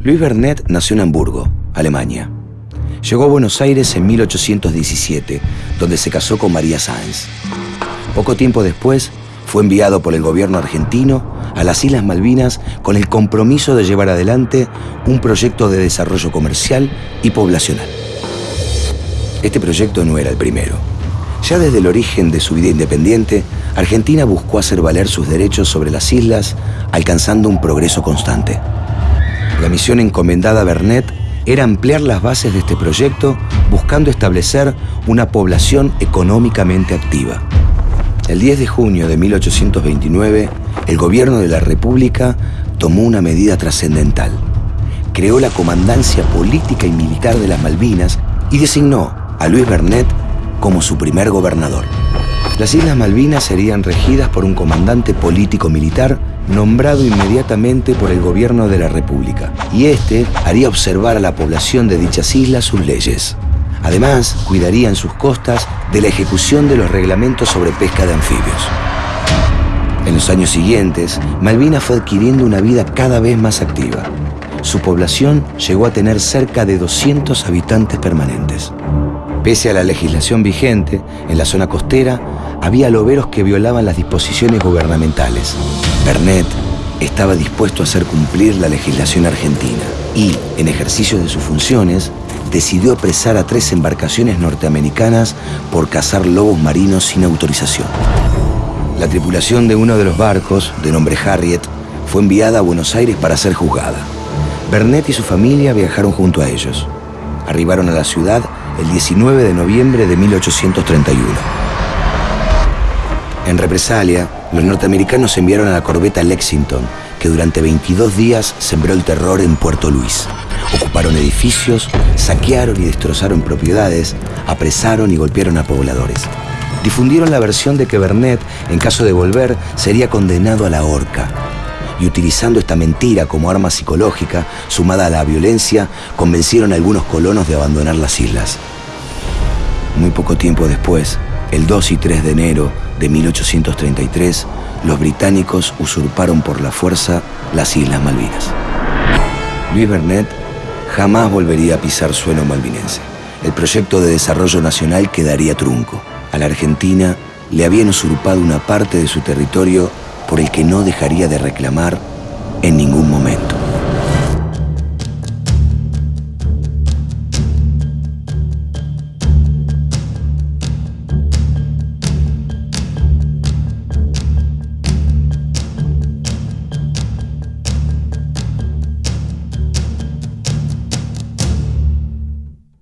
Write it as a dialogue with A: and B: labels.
A: Luis Bernet nació en Hamburgo, Alemania. Llegó a Buenos Aires en 1817, donde se casó con María Sáenz. Poco tiempo después, fue enviado por el gobierno argentino a las Islas Malvinas con el compromiso de llevar adelante un proyecto de desarrollo comercial y poblacional. Este proyecto no era el primero. Ya desde el origen de su vida independiente, Argentina buscó hacer valer sus derechos sobre las islas, alcanzando un progreso constante. La misión encomendada a Bernet era ampliar las bases de este proyecto buscando establecer una población económicamente activa. El 10 de junio de 1829, el gobierno de la República tomó una medida trascendental. Creó la Comandancia Política y Militar de las Malvinas y designó a Luis Bernet como su primer gobernador. Las Islas Malvinas serían regidas por un comandante político-militar nombrado inmediatamente por el gobierno de la República, y este haría observar a la población de dichas islas sus leyes. Además, cuidaría en sus costas de la ejecución de los reglamentos sobre pesca de anfibios. En los años siguientes, Malvinas fue adquiriendo una vida cada vez más activa. Su población llegó a tener cerca de 200 habitantes permanentes. Pese a la legislación vigente, en la zona costera había loberos que violaban las disposiciones gubernamentales. Bernet estaba dispuesto a hacer cumplir la legislación argentina y, en ejercicio de sus funciones, decidió apresar a tres embarcaciones norteamericanas por cazar lobos marinos sin autorización. La tripulación de uno de los barcos, de nombre Harriet, fue enviada a Buenos Aires para ser juzgada. Bernet y su familia viajaron junto a ellos. Arribaron a la ciudad el 19 de noviembre de 1831. En represalia, los norteamericanos enviaron a la corbeta Lexington, que durante 22 días sembró el terror en Puerto Luis. Ocuparon edificios, saquearon y destrozaron propiedades, apresaron y golpearon a pobladores. Difundieron la versión de que Bernet, en caso de volver, sería condenado a la horca. Y utilizando esta mentira como arma psicológica, sumada a la violencia, convencieron a algunos colonos de abandonar las islas. Muy poco tiempo después, el 2 y 3 de enero de 1833, los británicos usurparon por la fuerza las Islas Malvinas. Luis Bernet jamás volvería a pisar suelo malvinense. El proyecto de desarrollo nacional quedaría trunco. A la Argentina le habían usurpado una parte de su territorio por el que no dejaría de reclamar en ningún momento.